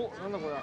おなんだこれ。はい